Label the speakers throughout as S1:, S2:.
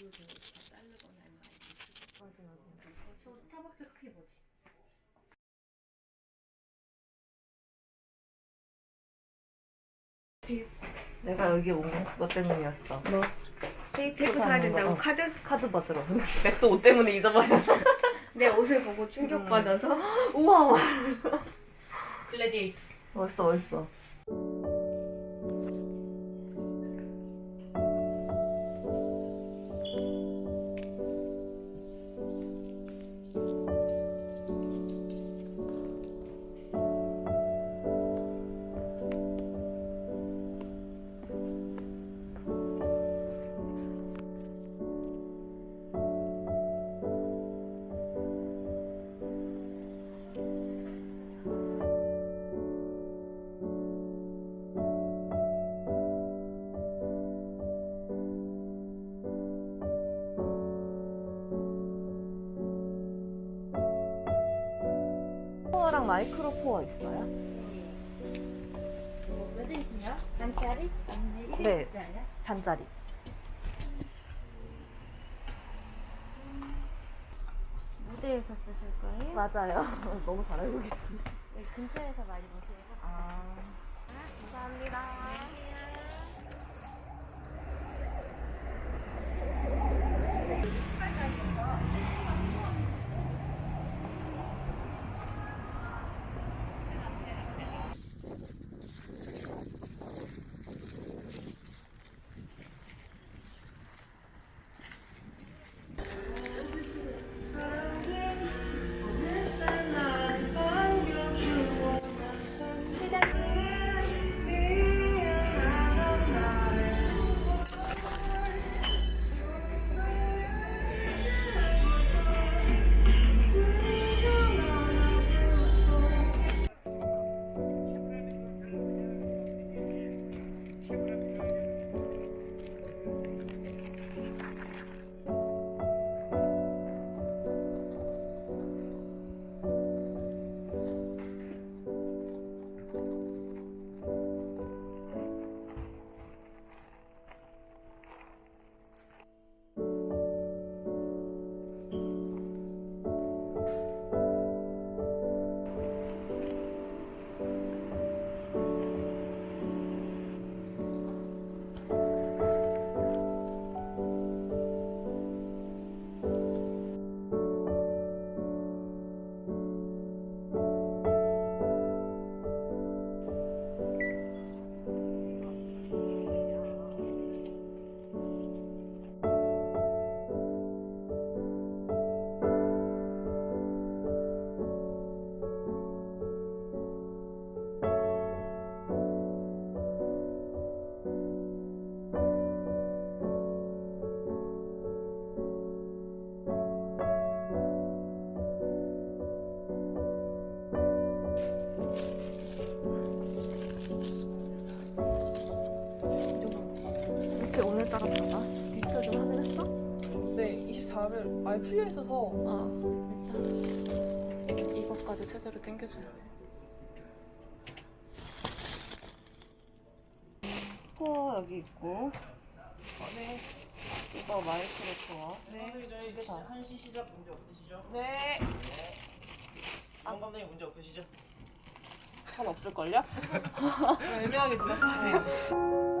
S1: 그거 다 자르거나 안 돼.
S2: 맞아 맞아. 저 스타벅스 커피 뭐지?
S3: 내가 여기 온 건 그것 때문이었어.
S1: 뭐?
S3: 테이프,
S1: 사야 된다고
S3: 거.
S1: 카드?
S3: 카드 받으러. 맥스 옷 때문에 잊어버렸어.
S1: 내 옷을 보고 충격받아서
S3: 우와.
S2: 글래디에이터.
S3: 멋있어 멋있어. 마이크로 코어 있어요?
S2: 몇 인치냐? 반짜리? 아니면 1인치짜리야?
S3: 네. 반짜리.
S2: 무대에서 쓰실 거예요?
S3: 맞아요. 너무 잘 알고 계시네.
S2: 네, 근처에서 많이 보세요.
S3: 아. 감사합니다. 다다. 디지털 좀 확인했어?
S4: 네, 24일 많이 풀려 있어서
S3: 아, 일단 이것까지 제대로 당겨줘야 돼. 코어 여기 있고. 네. 이거 마이크로 코어.
S5: 감독님 저희
S3: 이게 다.
S5: 한시 시작 문제 없으시죠?
S4: 네.
S5: 정 감독님 문제 없으시죠?
S3: 선 없을걸요?
S4: 애매하게 들렸어요.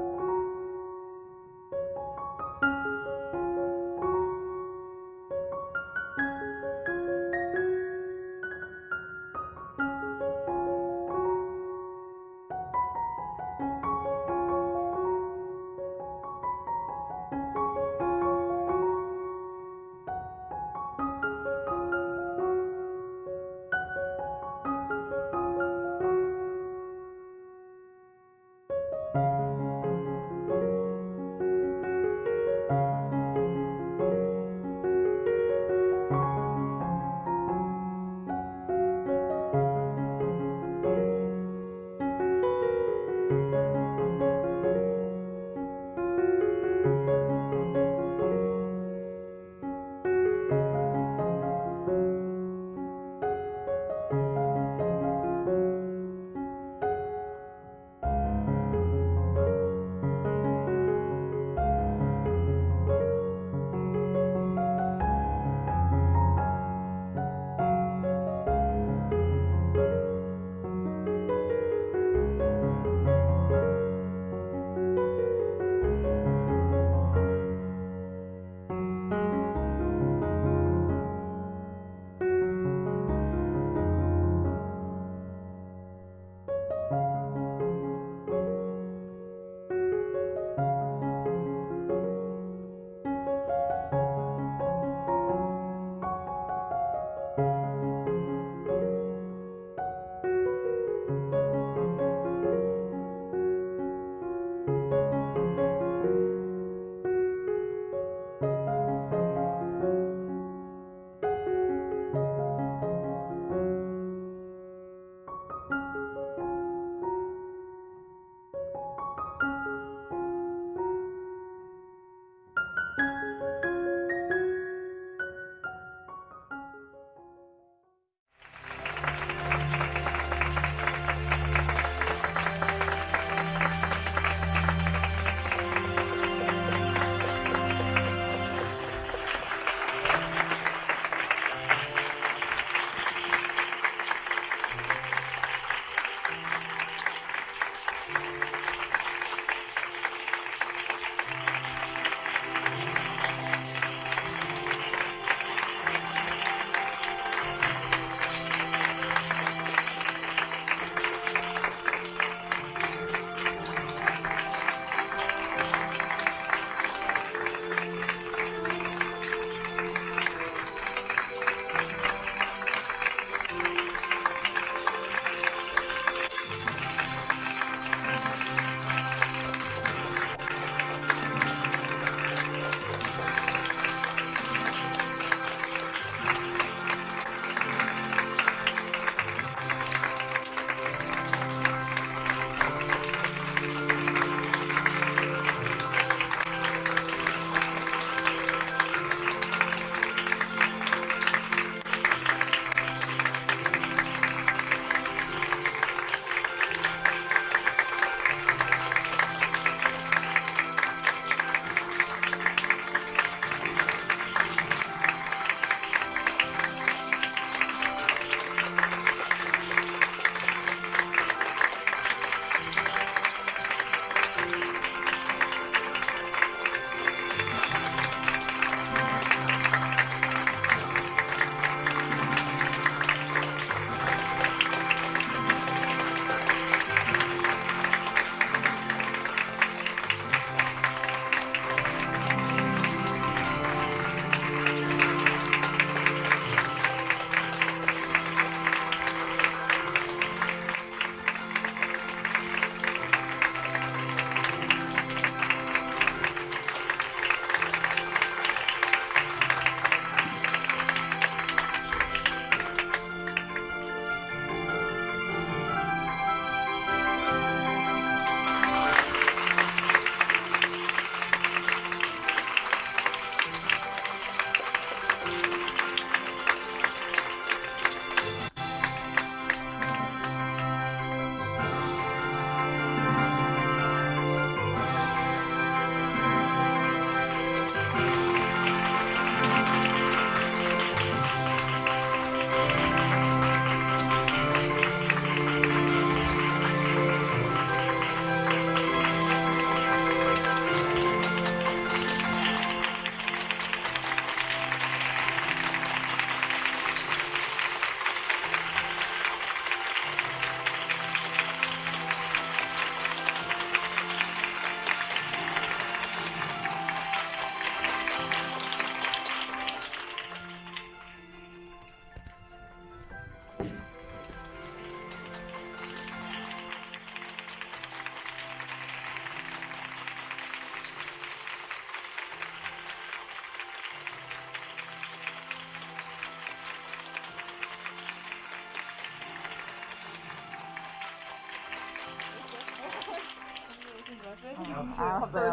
S3: 알았어요.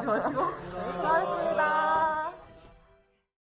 S3: 수고하셨습니다.